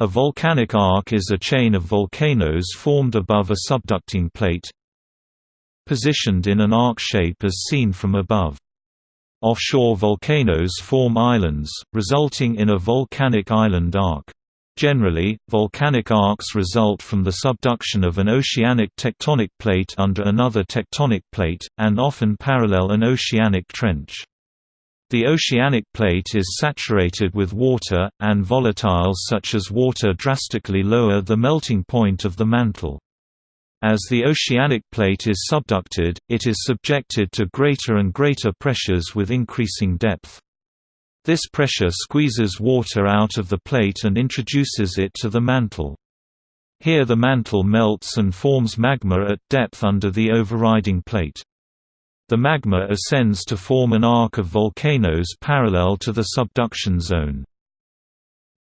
A volcanic arc is a chain of volcanoes formed above a subducting plate positioned in an arc shape as seen from above. Offshore volcanoes form islands, resulting in a volcanic island arc. Generally, volcanic arcs result from the subduction of an oceanic tectonic plate under another tectonic plate, and often parallel an oceanic trench. The oceanic plate is saturated with water, and volatiles such as water drastically lower the melting point of the mantle. As the oceanic plate is subducted, it is subjected to greater and greater pressures with increasing depth. This pressure squeezes water out of the plate and introduces it to the mantle. Here the mantle melts and forms magma at depth under the overriding plate. The magma ascends to form an arc of volcanoes parallel to the subduction zone.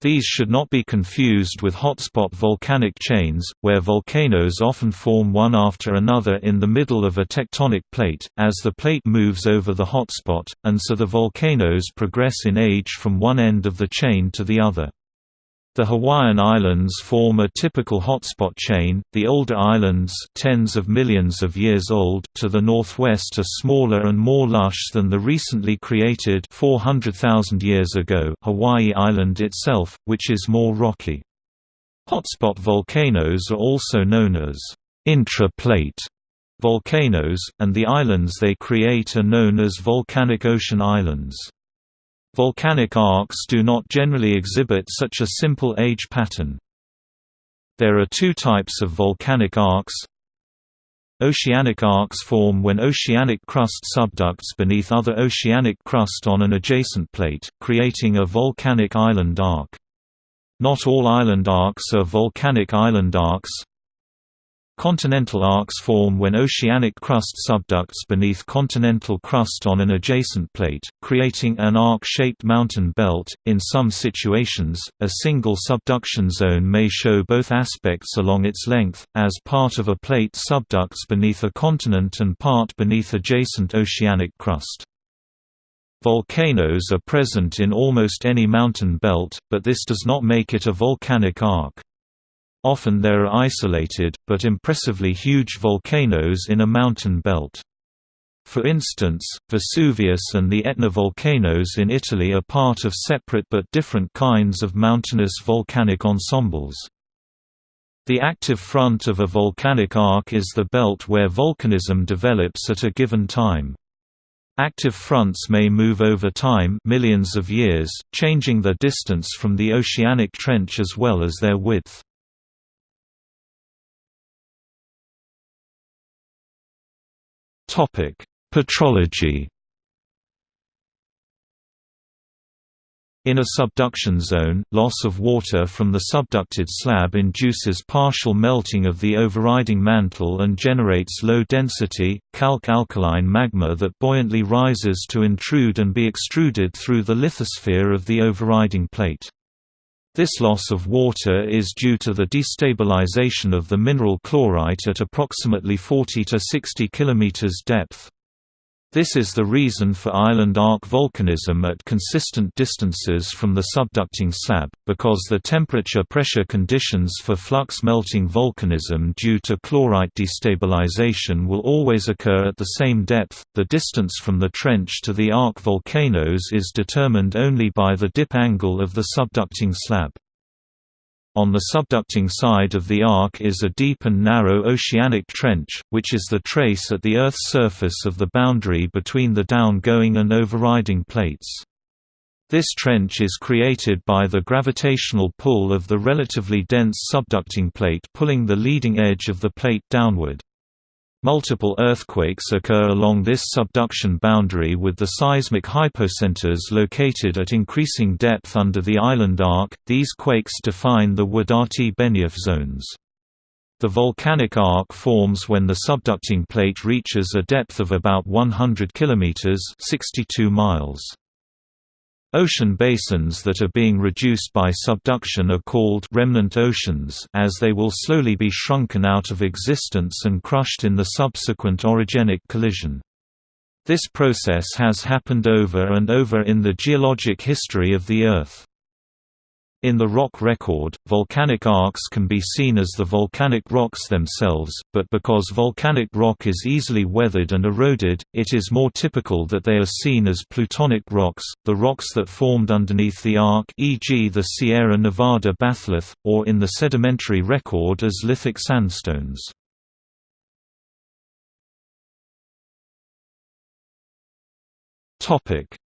These should not be confused with hotspot volcanic chains, where volcanoes often form one after another in the middle of a tectonic plate, as the plate moves over the hotspot, and so the volcanoes progress in age from one end of the chain to the other. The Hawaiian Islands form a typical hotspot chain, the older islands tens of millions of years old to the northwest are smaller and more lush than the recently created 400,000 years ago Hawaii Island itself, which is more rocky. Hotspot volcanoes are also known as intra-plate volcanoes, and the islands they create are known as volcanic ocean islands. Volcanic arcs do not generally exhibit such a simple age pattern. There are two types of volcanic arcs. Oceanic arcs form when oceanic crust subducts beneath other oceanic crust on an adjacent plate, creating a volcanic island arc. Not all island arcs are volcanic island arcs. Continental arcs form when oceanic crust subducts beneath continental crust on an adjacent plate, creating an arc-shaped mountain belt. In some situations, a single subduction zone may show both aspects along its length, as part of a plate subducts beneath a continent and part beneath adjacent oceanic crust. Volcanoes are present in almost any mountain belt, but this does not make it a volcanic arc. Often there are isolated, but impressively huge volcanoes in a mountain belt. For instance, Vesuvius and the Etna volcanoes in Italy are part of separate but different kinds of mountainous volcanic ensembles. The active front of a volcanic arc is the belt where volcanism develops at a given time. Active fronts may move over time millions of years, changing their distance from the oceanic trench as well as their width. Petrology. In a subduction zone, loss of water from the subducted slab induces partial melting of the overriding mantle and generates low-density, calc-alkaline magma that buoyantly rises to intrude and be extruded through the lithosphere of the overriding plate. This loss of water is due to the destabilization of the mineral chlorite at approximately 40 to 60 km depth. This is the reason for island arc volcanism at consistent distances from the subducting slab, because the temperature-pressure conditions for flux melting volcanism due to chlorite destabilization will always occur at the same depth. The distance from the trench to the arc volcanoes is determined only by the dip angle of the subducting slab. On the subducting side of the arc is a deep and narrow oceanic trench, which is the trace at the Earth's surface of the boundary between the down-going and overriding plates. This trench is created by the gravitational pull of the relatively dense subducting plate pulling the leading edge of the plate downward. Multiple earthquakes occur along this subduction boundary with the seismic hypocenters located at increasing depth under the island arc. These quakes define the Wadati-Benioff zones. The volcanic arc forms when the subducting plate reaches a depth of about 100 km 62 miles. Ocean basins that are being reduced by subduction are called remnant oceans as they will slowly be shrunken out of existence and crushed in the subsequent orogenic collision. This process has happened over and over in the geologic history of the Earth. In the rock record, volcanic arcs can be seen as the volcanic rocks themselves, but because volcanic rock is easily weathered and eroded, it is more typical that they are seen as plutonic rocks, the rocks that formed underneath the arc e.g. the Sierra Nevada batholith, or in the sedimentary record as lithic sandstones.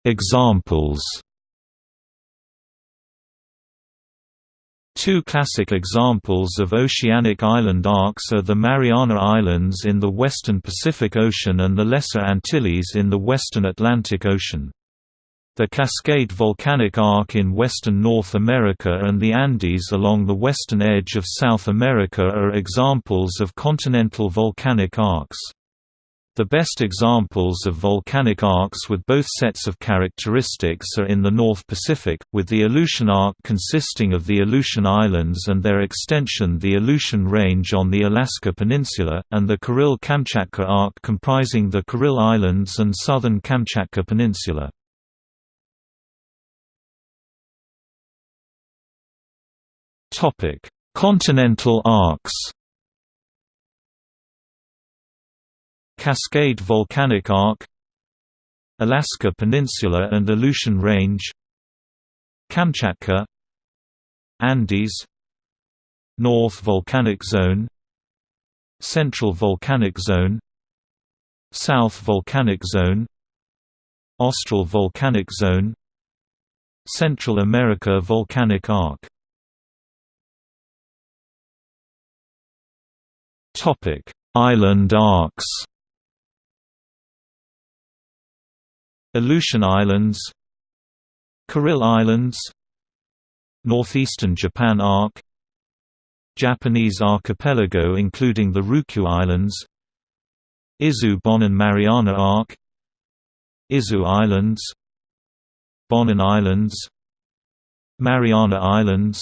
Examples Two classic examples of oceanic island arcs are the Mariana Islands in the western Pacific Ocean and the Lesser Antilles in the western Atlantic Ocean. The Cascade Volcanic Arc in western North America and the Andes along the western edge of South America are examples of continental volcanic arcs. The best examples of volcanic arcs with both sets of characteristics are in the North Pacific, with the Aleutian Arc consisting of the Aleutian Islands and their extension the Aleutian Range on the Alaska Peninsula, and the Kuril-Kamchatka Arc comprising the Kuril Islands and southern Kamchatka Peninsula. Continental arcs Cascade Volcanic Arc Alaska Peninsula and Aleutian Range Kamchatka Andes North Volcanic Zone Central Volcanic Zone South Volcanic Zone Austral Volcanic Zone Central America Volcanic Arc. Island arcs Aleutian Islands Kuril Islands Northeastern Japan Arc Japanese archipelago including the Ryukyu Islands Izu Bonin Mariana Arc Izu Islands Bonin Islands Mariana Islands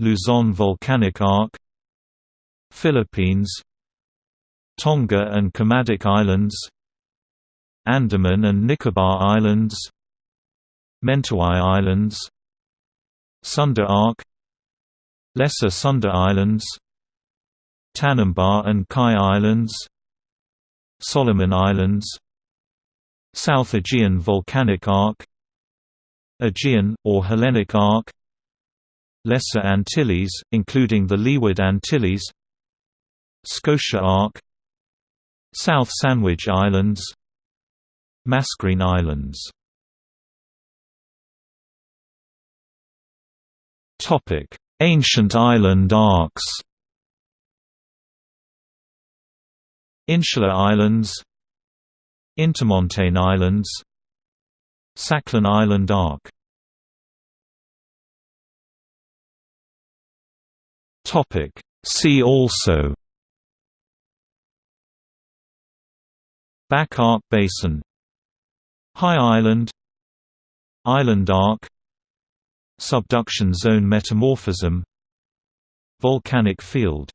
Luzon Volcanic Arc Philippines Tonga and Kermadec Islands Andaman and Nicobar Islands Mentawai Islands Sunda Arc Lesser Sunda Islands Tanimbar and Kai Islands Solomon Islands South Aegean Volcanic Arc Aegean, or Hellenic Arc Lesser Antilles, including the Leeward Antilles Scotia Arc South Sandwich Islands Mascarene Islands. Ancient island arcs. Insular Islands. Intermontane Islands. Sakhalin Island Arc. See also. Back Arc Basin High Island Island arc Subduction zone metamorphism Volcanic field